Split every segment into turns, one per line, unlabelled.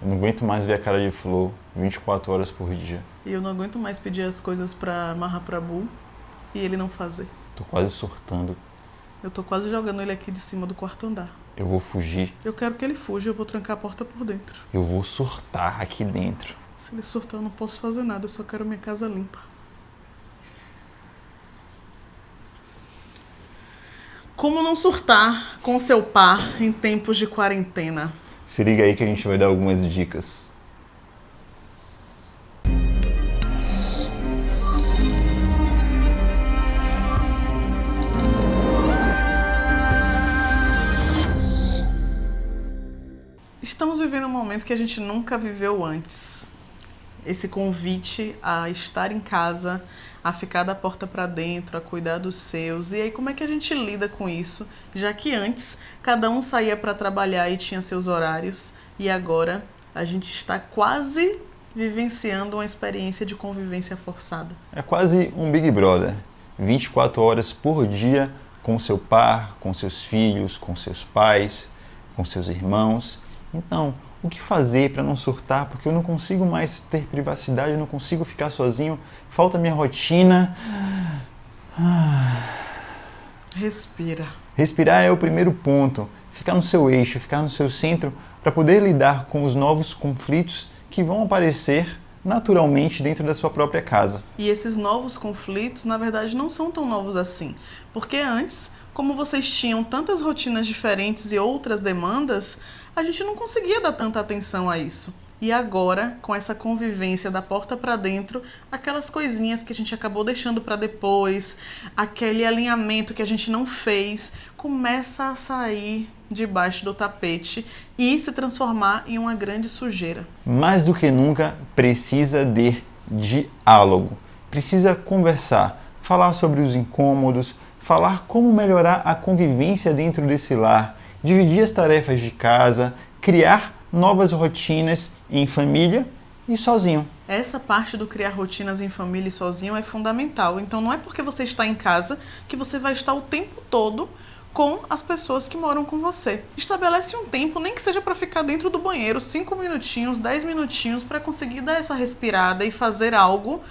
Eu não aguento mais ver a cara de Flor 24 horas por dia.
E eu não aguento mais pedir as coisas pra Mahaprabhu e ele não fazer.
Tô quase surtando.
Eu tô quase jogando ele aqui de cima do quarto andar.
Eu vou fugir.
Eu quero que ele fuja, eu vou trancar a porta por dentro.
Eu vou surtar aqui dentro.
Se ele surtar, eu não posso fazer nada, eu só quero minha casa limpa. Como não surtar com seu par em tempos de quarentena?
Se liga aí que a gente vai dar algumas dicas.
Estamos vivendo um momento que a gente nunca viveu antes. Esse convite a estar em casa, a ficar da porta para dentro, a cuidar dos seus. E aí como é que a gente lida com isso? Já que antes cada um saía para trabalhar e tinha seus horários, e agora a gente está quase vivenciando uma experiência de convivência forçada.
É quase um Big Brother. 24 horas por dia com seu par, com seus filhos, com seus pais, com seus irmãos. Então, o que fazer para não surtar? Porque eu não consigo mais ter privacidade, eu não consigo ficar sozinho, falta minha rotina.
Respira.
Respirar é o primeiro ponto. Ficar no seu eixo, ficar no seu centro para poder lidar com os novos conflitos que vão aparecer naturalmente dentro da sua própria casa.
E esses novos conflitos, na verdade, não são tão novos assim. Porque antes, como vocês tinham tantas rotinas diferentes e outras demandas, a gente não conseguia dar tanta atenção a isso. E agora, com essa convivência da porta para dentro, aquelas coisinhas que a gente acabou deixando para depois, aquele alinhamento que a gente não fez, começa a sair debaixo do tapete e se transformar em uma grande sujeira.
Mais do que nunca, precisa de diálogo. Precisa conversar, falar sobre os incômodos, falar como melhorar a convivência dentro desse lar, dividir as tarefas de casa, criar novas rotinas em família e sozinho.
Essa parte do criar rotinas em família e sozinho é fundamental. Então não é porque você está em casa que você vai estar o tempo todo com as pessoas que moram com você. Estabelece um tempo, nem que seja para ficar dentro do banheiro, 5 minutinhos, 10 minutinhos, para conseguir dar essa respirada e fazer algo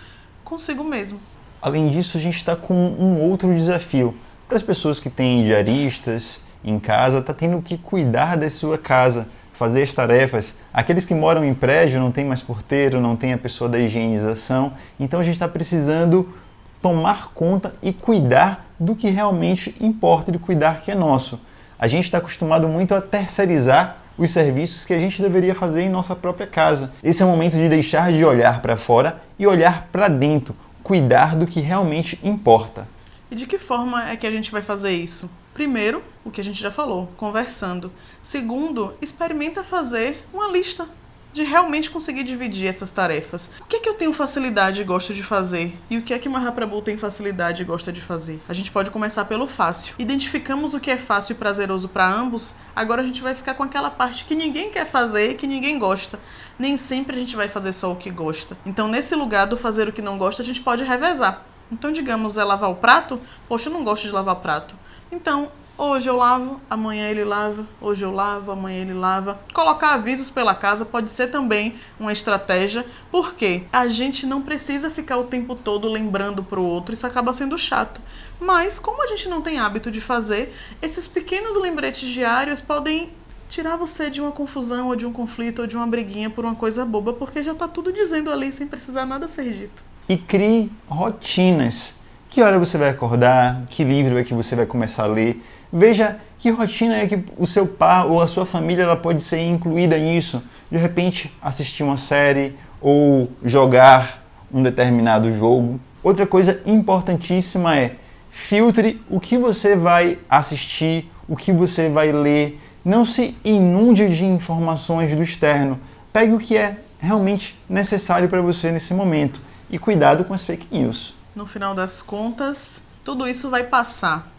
consigo mesmo.
Além disso, a gente está com um outro desafio. Para as pessoas que têm diaristas em casa, está tendo que cuidar da sua casa, fazer as tarefas. Aqueles que moram em prédio não tem mais porteiro, não tem a pessoa da higienização, então a gente está precisando tomar conta e cuidar do que realmente importa, de cuidar que é nosso. A gente está acostumado muito a terceirizar os serviços que a gente deveria fazer em nossa própria casa. Esse é o momento de deixar de olhar para fora e olhar para dentro, cuidar do que realmente importa.
E de que forma é que a gente vai fazer isso? Primeiro, o que a gente já falou, conversando. Segundo, experimenta fazer uma lista de realmente conseguir dividir essas tarefas. O que é que eu tenho facilidade e gosto de fazer? E o que é que Mahaprabhu tem facilidade e gosta de fazer? A gente pode começar pelo fácil. Identificamos o que é fácil e prazeroso para ambos, agora a gente vai ficar com aquela parte que ninguém quer fazer e que ninguém gosta. Nem sempre a gente vai fazer só o que gosta. Então, nesse lugar do fazer o que não gosta, a gente pode revezar. Então, digamos, é lavar o prato. Poxa, eu não gosto de lavar prato. Então, hoje eu lavo, amanhã ele lava, hoje eu lavo, amanhã ele lava. Colocar avisos pela casa pode ser também uma estratégia, porque a gente não precisa ficar o tempo todo lembrando para o outro, isso acaba sendo chato. Mas, como a gente não tem hábito de fazer, esses pequenos lembretes diários podem tirar você de uma confusão ou de um conflito ou de uma briguinha por uma coisa boba, porque já está tudo dizendo ali sem precisar nada ser dito
e crie rotinas. Que hora você vai acordar? Que livro é que você vai começar a ler? Veja que rotina é que o seu pai ou a sua família ela pode ser incluída nisso. De repente, assistir uma série ou jogar um determinado jogo. Outra coisa importantíssima é filtre o que você vai assistir, o que você vai ler. Não se inunde de informações do externo. Pegue o que é realmente necessário para você nesse momento e cuidado com as fake news.
No final das contas, tudo isso vai passar.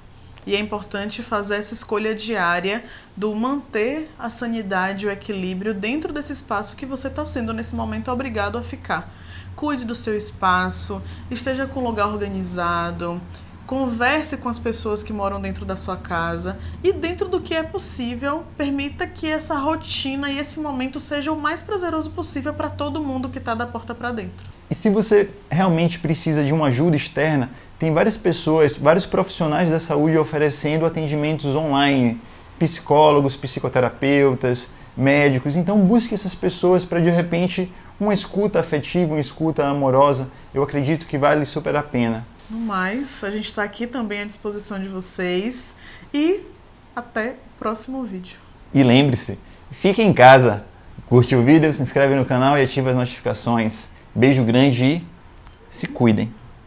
E é importante fazer essa escolha diária do manter a sanidade e o equilíbrio dentro desse espaço que você está sendo nesse momento obrigado a ficar. Cuide do seu espaço, esteja com o lugar organizado, converse com as pessoas que moram dentro da sua casa e, dentro do que é possível, permita que essa rotina e esse momento seja o mais prazeroso possível para todo mundo que está da porta para dentro.
E se você realmente precisa de uma ajuda externa, tem várias pessoas, vários profissionais da saúde oferecendo atendimentos online, psicólogos, psicoterapeutas, médicos. Então busque essas pessoas para de repente uma escuta afetiva, uma escuta amorosa. Eu acredito que vale super a pena.
No mais, a gente está aqui também à disposição de vocês e até o próximo vídeo.
E lembre-se, fique em casa, curte o vídeo, se inscreve no canal e ativa as notificações. Beijo grande e se cuidem.